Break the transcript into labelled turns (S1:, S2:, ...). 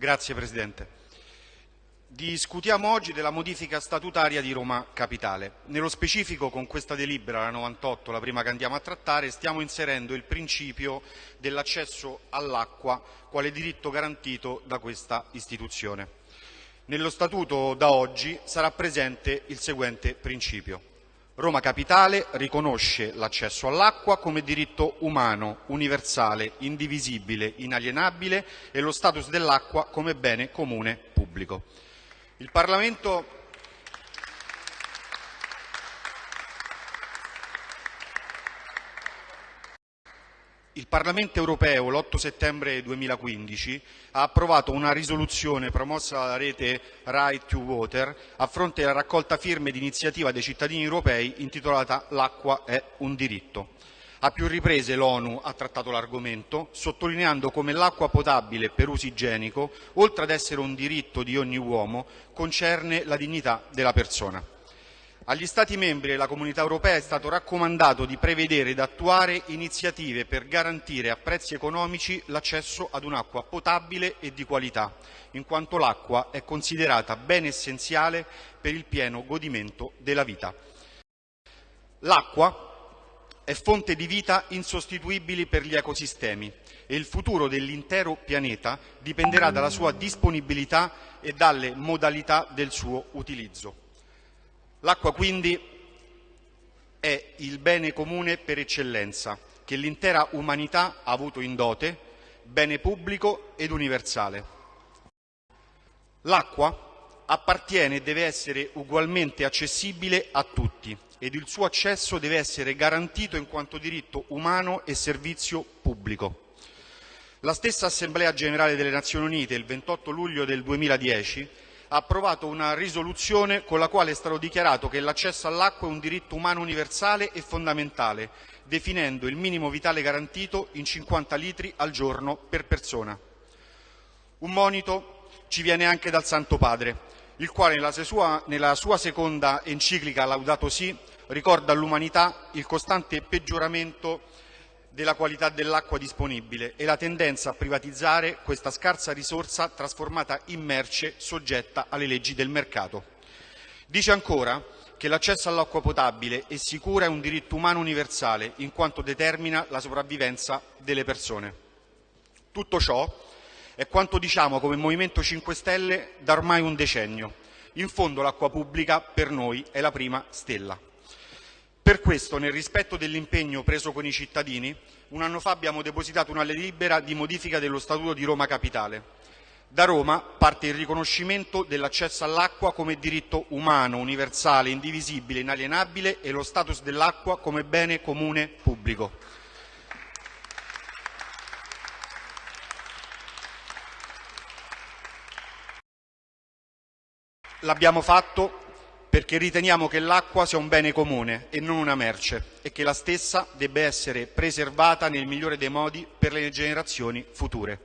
S1: Grazie Presidente. Discutiamo oggi della modifica statutaria di Roma Capitale. Nello specifico, con questa delibera, la 98, la prima che andiamo a trattare, stiamo inserendo il principio dell'accesso all'acqua quale diritto garantito da questa istituzione. Nello Statuto da oggi sarà presente il seguente principio. Roma Capitale riconosce l'accesso all'acqua come diritto umano, universale, indivisibile, inalienabile e lo status dell'acqua come bene comune pubblico. Il Parlamento Il Parlamento europeo l'8 settembre 2015 ha approvato una risoluzione promossa dalla rete Right to Water a fronte della raccolta firme di iniziativa dei cittadini europei intitolata L'acqua è un diritto. A più riprese l'ONU ha trattato l'argomento, sottolineando come l'acqua potabile per uso igienico, oltre ad essere un diritto di ogni uomo, concerne la dignità della persona. Agli Stati membri della Comunità europea è stato raccomandato di prevedere ed attuare iniziative per garantire a prezzi economici l'accesso ad un'acqua potabile e di qualità, in quanto l'acqua è considerata bene essenziale per il pieno godimento della vita. L'acqua è fonte di vita insostituibili per gli ecosistemi e il futuro dell'intero pianeta dipenderà dalla sua disponibilità e dalle modalità del suo utilizzo. L'acqua quindi è il bene comune per eccellenza che l'intera umanità ha avuto in dote, bene pubblico ed universale. L'acqua appartiene e deve essere ugualmente accessibile a tutti ed il suo accesso deve essere garantito in quanto diritto umano e servizio pubblico. La stessa Assemblea generale delle Nazioni Unite, il 28 luglio del 2010, ha approvato una risoluzione con la quale è stato dichiarato che l'accesso all'acqua è un diritto umano universale e fondamentale, definendo il minimo vitale garantito in 50 litri al giorno per persona. Un monito ci viene anche dal Santo Padre, il quale nella sua, nella sua seconda enciclica Laudato Si ricorda all'umanità il costante peggioramento della qualità dell'acqua disponibile e la tendenza a privatizzare questa scarsa risorsa trasformata in merce soggetta alle leggi del mercato. Dice ancora che l'accesso all'acqua potabile e sicura è un diritto umano universale in quanto determina la sopravvivenza delle persone. Tutto ciò è quanto diciamo come Movimento 5 Stelle da ormai un decennio. In fondo l'acqua pubblica per noi è la prima stella. Per questo, nel rispetto dell'impegno preso con i cittadini, un anno fa abbiamo depositato una delibera di modifica dello Statuto di Roma Capitale. Da Roma parte il riconoscimento dell'accesso all'acqua come diritto umano, universale, indivisibile, inalienabile e lo status dell'acqua come bene comune pubblico. L'abbiamo fatto perché riteniamo che l'acqua sia un bene comune e non una merce e che la stessa debba essere preservata nel migliore dei modi per le generazioni future.